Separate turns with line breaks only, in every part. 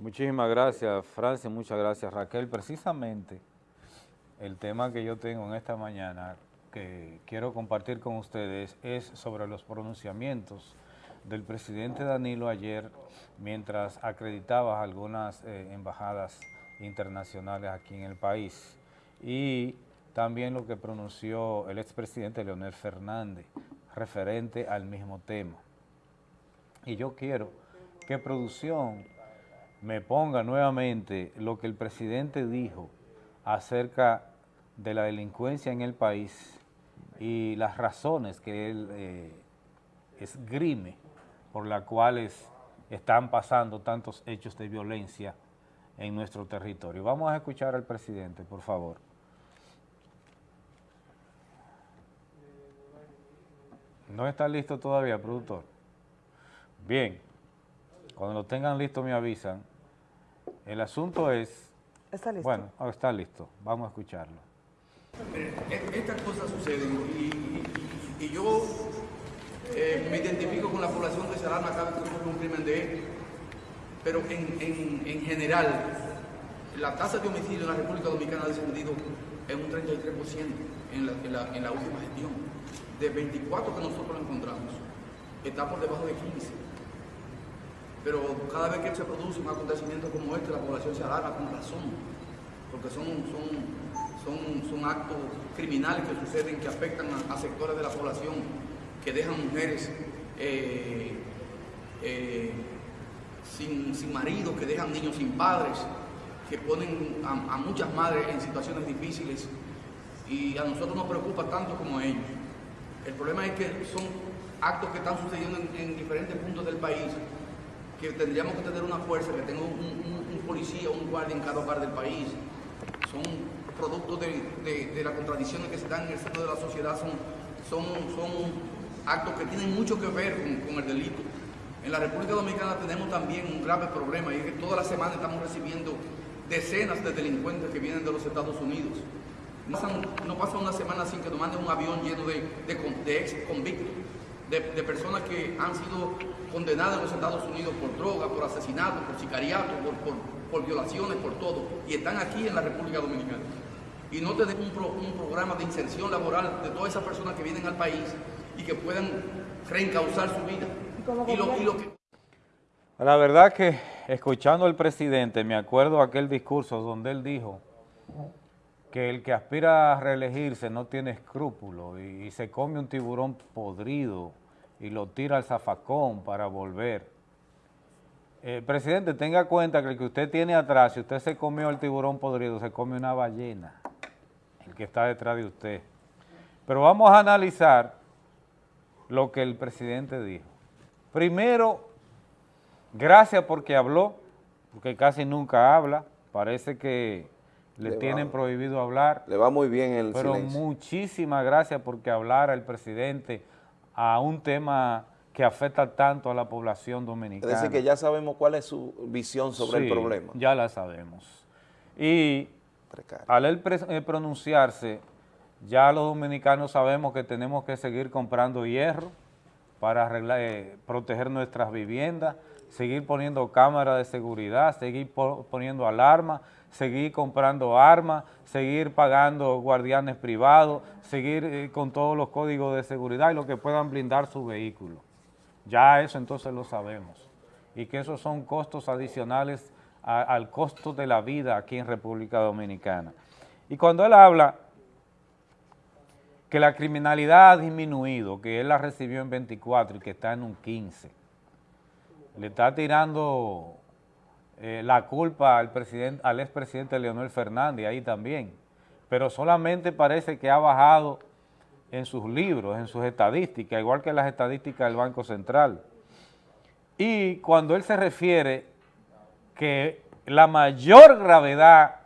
Muchísimas gracias, Francia, muchas gracias, Raquel. Precisamente el tema que yo tengo en esta mañana que quiero compartir con ustedes es sobre los pronunciamientos del presidente Danilo ayer mientras acreditaba algunas eh, embajadas internacionales aquí en el país y también lo que pronunció el expresidente Leonel Fernández referente al mismo tema. Y yo quiero que producción me ponga nuevamente lo que el presidente dijo acerca de la delincuencia en el país y las razones que él eh, esgrime por las cuales están pasando tantos hechos de violencia en nuestro territorio. Vamos a escuchar al presidente, por favor. ¿No está listo todavía, productor? Bien. Cuando lo tengan listo me avisan. El asunto es...
¿Está listo?
Bueno, está listo. Vamos a escucharlo.
Estas cosas suceden y, yo eh, me identifico con la población de Salarma cada vez que ocurre un crimen de él. Pero en, general, la tasa de homicidio en la República Dominicana ha descendido en un 33% en la, en, la, en la última gestión. De 24 que nosotros encontramos, está por debajo de 15 pero cada vez que se produce un acontecimiento como este, la población se alarma con razón, porque son, son, son, actos criminales que suceden, que afectan a, sectores de la población, que dejan mujeres eh, eh, sin, sin marido, que dejan niños sin padres, que ponen a, muchas madres en situaciones difíciles y a nosotros nos preocupa tanto como a ellos. El problema es que son actos que están sucediendo en diferentes puntos del país que tendríamos que tener una fuerza, que tenga un, policía, un guardia en cada hogar del país. Son productos de, las contradicciones que se dan en el centro de la sociedad, son, son, son actos que tienen mucho que ver con, el delito. En la República Dominicana tenemos también un grave problema y es que toda la semana estamos recibiendo decenas de delincuentes que vienen de los Estados Unidos. No pasa, una semana sin que nos manden un avión lleno de, de ex convictos de, personas que han sido condenadas en los Estados Unidos por droga, por asesinato, por sicariato, por, violaciones, por todo, y están aquí en la República Dominicana. Y no tenemos un, programa de inserción laboral de todas esas personas que vienen al país y que puedan reencauzar su vida.
La verdad que escuchando al presidente, me acuerdo aquel discurso donde él dijo que el que aspira a reelegirse no tiene escrúpulos y, se come un tiburón podrido y lo tira al zafacón para volver. Eh, presidente, tenga cuenta que el que usted tiene atrás, si usted se comió el tiburón podrido, se come una ballena, el que está detrás de usted. Pero vamos a analizar lo que el presidente dijo. Primero, gracias porque habló, porque casi nunca habla, parece que le, tienen prohibido hablar.
Le va muy bien el
Pero muchísimas gracias porque hablara el presidente a un tema que afecta tanto a la población dominicana.
Es decir, que ya sabemos cuál es su visión sobre el problema.
ya la sabemos. Y al él eh, pronunciarse, ya los dominicanos sabemos que tenemos que seguir comprando hierro para arreglar, eh, proteger nuestras viviendas, seguir poniendo cámaras de seguridad, seguir poniendo alarmas, seguir comprando armas, seguir pagando guardianes privados, seguir eh, con todos los códigos de seguridad y lo que puedan blindar su vehículo. Ya eso entonces lo sabemos. Y que esos son costos adicionales al costo de la vida aquí en República Dominicana. Y cuando él habla que la criminalidad ha disminuido, que él la recibió en 24 y que está en un 15, le está tirando eh, la culpa al, al expresidente Leonel Fernández ahí también, pero solamente parece que ha bajado en sus libros, en sus estadísticas, igual que las estadísticas del Banco Central. Y cuando él se refiere que la mayor gravedad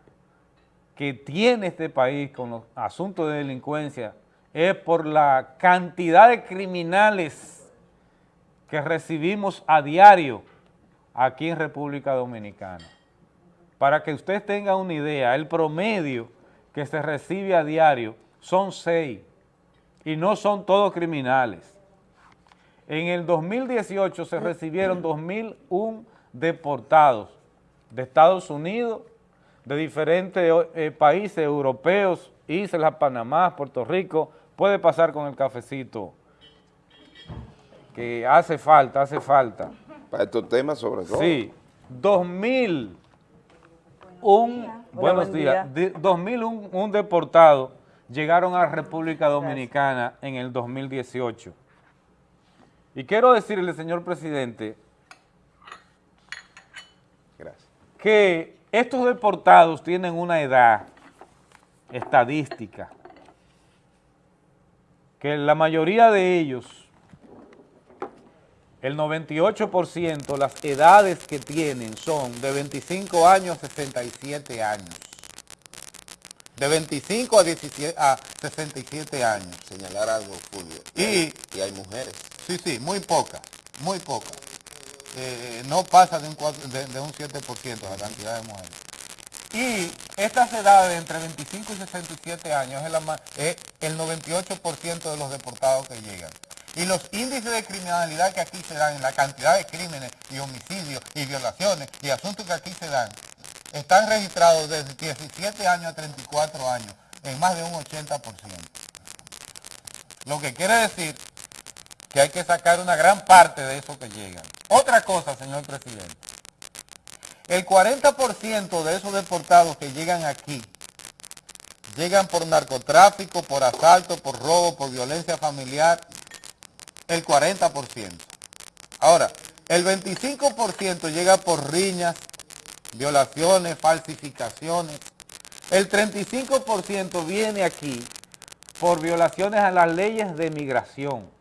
que tiene este país con los asuntos de delincuencia es por la cantidad de criminales que recibimos a diario aquí en República Dominicana. Para que usted tenga una idea, el promedio que se recibe a diario son seis y no son todos criminales. En el 2018 se recibieron 2.001 deportados de Estados Unidos, de diferentes eh, países europeos, Islas, Panamá, Puerto Rico, puede pasar con el cafecito, que hace falta, hace falta.
Para estos temas sobre todo.
Sí, 2000, un, buenos días, 2001 un deportado llegaron a República Dominicana en el 2018. Y quiero decirle, señor presidente, que estos deportados tienen una edad estadística, que la mayoría de ellos, el 98%, las edades que tienen son de 25 años a 67 años. De 25 a, 17, a 67 años.
Señalar algo, Julio.
Y,
y hay mujeres.
Sí, sí, muy pocas, muy pocas. Eh, no pasa de un, de, un 7% la cantidad de mujeres. Y estas edades entre 25 y 67 años es, el 98% de los deportados que llegan. Y los índices de criminalidad que aquí se dan, la cantidad de crímenes y homicidios y violaciones y asuntos que aquí se dan, están registrados desde 17 años a 34 años, en más de un 80%. Lo que quiere decir que hay que sacar una gran parte de eso que llegan. Otra cosa, señor presidente. El 40% de esos deportados que llegan aquí, llegan por narcotráfico, por asalto, por robo, por violencia familiar, el 40%. Ahora, el 25% llega por riñas, violaciones, falsificaciones. El 35% viene aquí por violaciones a las leyes de migración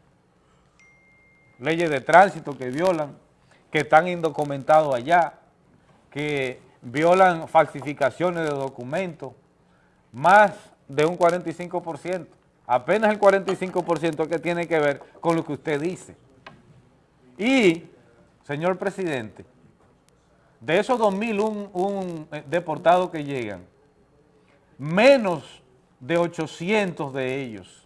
leyes de tránsito que violan, que están indocumentados allá, que violan falsificaciones de documentos, más de un 45%. Apenas el 45% que tiene que ver con lo que usted dice. Y, señor presidente, de esos 2.000 eh, deportados que llegan, menos de 800 de ellos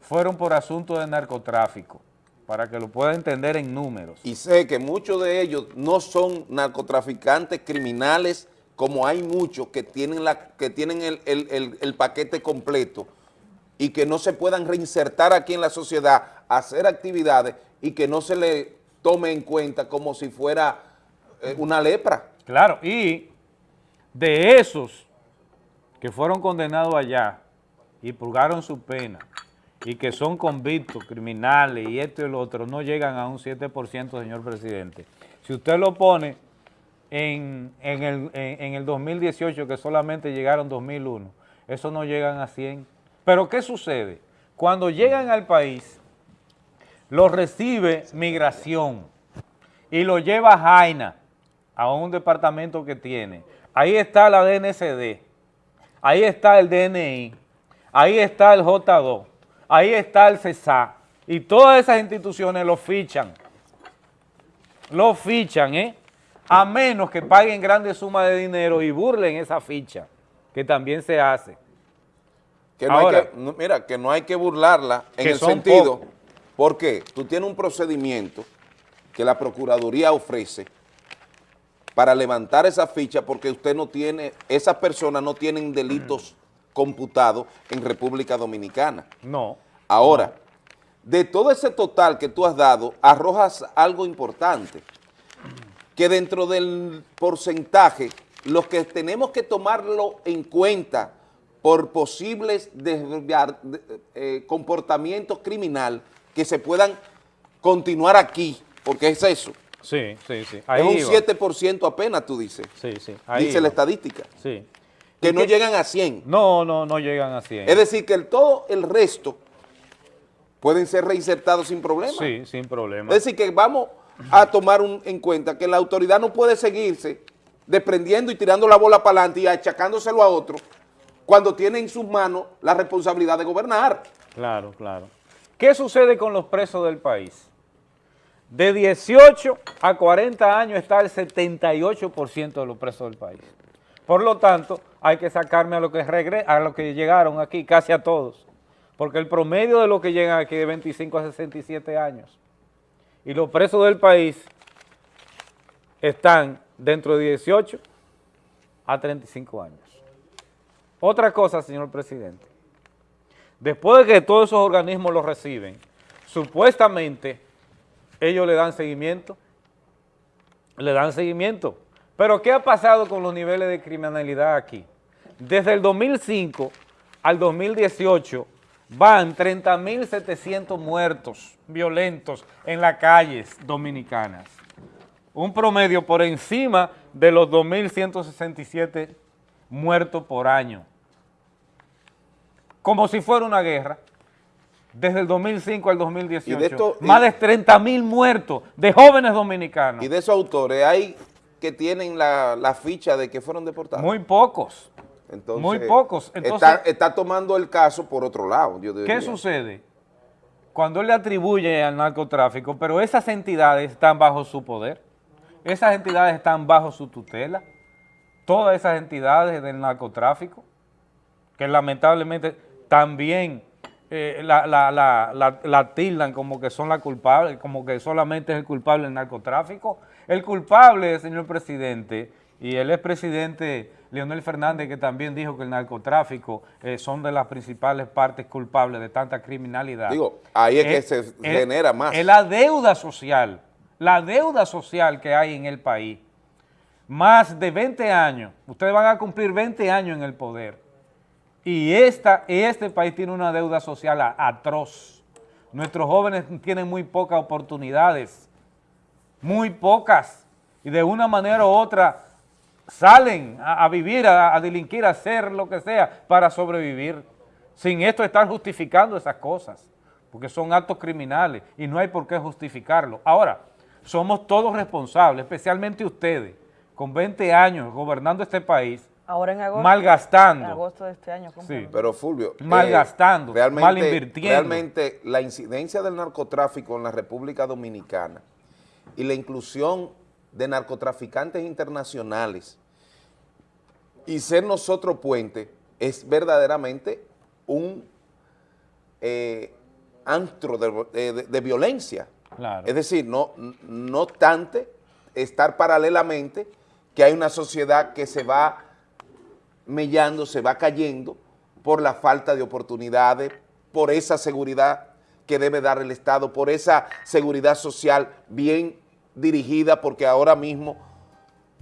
fueron por asuntos de narcotráfico para que lo pueda entender en números.
Y sé que muchos de ellos no son narcotraficantes criminales, como hay muchos que tienen, la, que tienen el, paquete completo y que no se puedan reinsertar aquí en la sociedad, hacer actividades y que no se le tome en cuenta como si fuera eh, una lepra.
Claro, y de esos que fueron condenados allá y purgaron su pena, y que son convictos, criminales y esto y lo otro, no llegan a un 7%, señor presidente. Si usted lo pone en, el, en, el 2018, que solamente llegaron 2001, eso no llegan a 100. Pero ¿qué sucede? Cuando llegan al país, lo recibe migración y lo lleva a Jaina, a un departamento que tiene. Ahí está la DNCD, ahí está el DNI, ahí está el J2, ahí está el CESA y todas esas instituciones lo fichan, lo fichan, ¿eh? A menos que paguen grandes sumas de dinero y burlen esa ficha, que también se hace.
Que no hay que, mira, que no hay que burlarla en el sentido, porque tú tienes un procedimiento que la Procuraduría ofrece para levantar esa ficha porque usted no tiene, esas personas no tienen delitos computado en República Dominicana.
No.
Ahora, de todo ese total que tú has dado, arrojas algo importante, que dentro del porcentaje, los que tenemos que tomarlo en cuenta por posibles eh, comportamientos criminal que se puedan continuar aquí, porque es eso.
Sí, sí, sí.
es un 7% apenas, tú dices.
Sí, sí.
Dice la estadística.
Sí
que no llegan a 100.
No, no, no llegan a 100.
Es decir, que el, todo el resto pueden ser reinsertados sin problema.
Sí, sin problema.
Es decir, que vamos a tomar en cuenta que la autoridad no puede seguirse desprendiendo y tirando la bola para adelante y achacándoselo a otro cuando tiene en sus manos la responsabilidad de gobernar.
Claro, claro. ¿Qué sucede con los presos del país? De 18 a 40 años está el 78% de los presos del país. Por lo tanto, hay que sacarme a lo que a lo que llegaron aquí, casi a todos. Porque el promedio de los que llegan aquí es de 25 a 67 años. Y los presos del país están dentro de 18 a 35 años. Otra cosa, señor presidente, después de que todos esos organismos lo reciben, supuestamente ellos le dan seguimiento, le dan seguimiento. Pero ¿qué ha pasado con los niveles de criminalidad aquí? Desde el 2005 al 2018 van 30.700 muertos violentos en las calles dominicanas. Un promedio por encima de los 2.167 muertos por año. Como si fuera una guerra. Desde el 2005 al 2018, más de 30.000 muertos de jóvenes dominicanos.
Y de esos autores, ¿hay que tienen la, ficha de que fueron deportados?
Muy pocos. Muy pocos.
está, tomando el caso por otro lado.
¿Qué sucede? Cuando él le atribuye al narcotráfico, pero esas entidades están bajo su poder, esas entidades están bajo su tutela, todas esas entidades del narcotráfico, que lamentablemente también eh, la, la, tildan como que son la culpable, como que solamente es el culpable del narcotráfico. El culpable, señor presidente, y el expresidente Leonel Fernández, que también dijo que el narcotráfico eh, son de las principales partes culpables de tanta criminalidad.
Digo, ahí es, que se genera más.
Es la deuda social, la deuda social que hay en el país. Más de 20 años, ustedes van a cumplir 20 años en el poder. Y esta, este país tiene una deuda social atroz. Nuestros jóvenes tienen muy pocas oportunidades, muy pocas. Y de una manera u otra salen a, vivir, a, delinquir, a hacer lo que sea para sobrevivir. Sin esto estar justificando esas cosas, porque son actos criminales y no hay por qué justificarlo. Ahora, somos todos responsables, especialmente ustedes, con 20 años gobernando este país,
Ahora en agosto,
malgastando.
En agosto de este año.
Sí, pero Fulvio.
Malgastando, eh, mal invirtiendo.
Realmente la incidencia del narcotráfico en la República Dominicana y la inclusión de narcotraficantes internacionales y ser nosotros puente es verdaderamente un eh, antro de, violencia. Es decir, no, no obstante estar paralelamente que hay una sociedad que se va mellando, se va cayendo por la falta de oportunidades, por esa seguridad que debe dar el Estado, por esa seguridad social bien dirigida, porque ahora mismo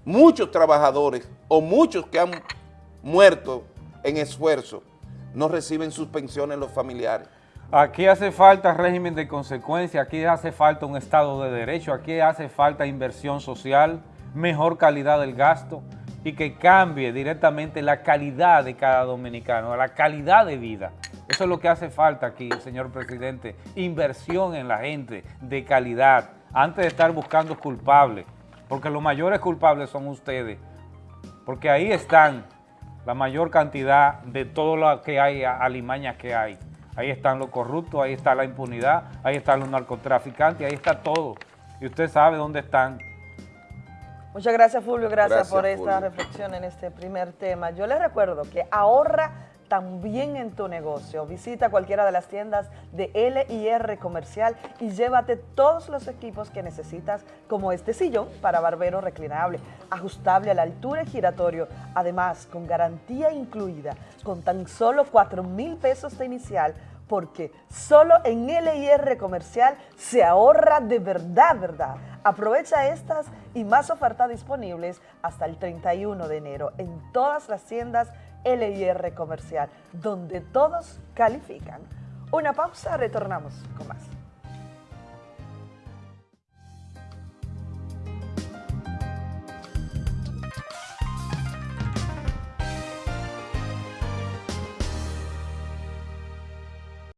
muchos trabajadores o muchos que han muerto en esfuerzo no reciben sus pensiones los familiares.
Aquí hace falta régimen de consecuencia, aquí hace falta un Estado de Derecho, aquí hace falta inversión social, mejor calidad del gasto y que cambie directamente la calidad de cada dominicano, la calidad de vida. Eso es lo que hace falta aquí, señor presidente, inversión en la gente de calidad, antes de estar buscando culpables porque los mayores culpables son ustedes, porque ahí están la mayor cantidad de todo lo que hay, alimañas que hay. Ahí están los corruptos, ahí está la impunidad, ahí están los narcotraficantes, ahí está todo. Y usted sabe dónde están.
Muchas gracias, Fulvio. Gracias, por esta reflexión en este primer tema. Yo le recuerdo que ahorra también en tu negocio. Visita cualquiera de las tiendas de L&R Comercial y llévate todos los equipos que necesitas, como este sillón para barbero reclinable, ajustable a la altura y giratorio, además con garantía incluida, con tan solo 4 mil pesos de inicial, porque solo en L&R Comercial se ahorra de verdad, verdad. Aprovecha estas y más ofertas disponibles hasta el 31 de enero en todas las tiendas LIR Comercial, donde todos califican. Una pausa, retornamos con más.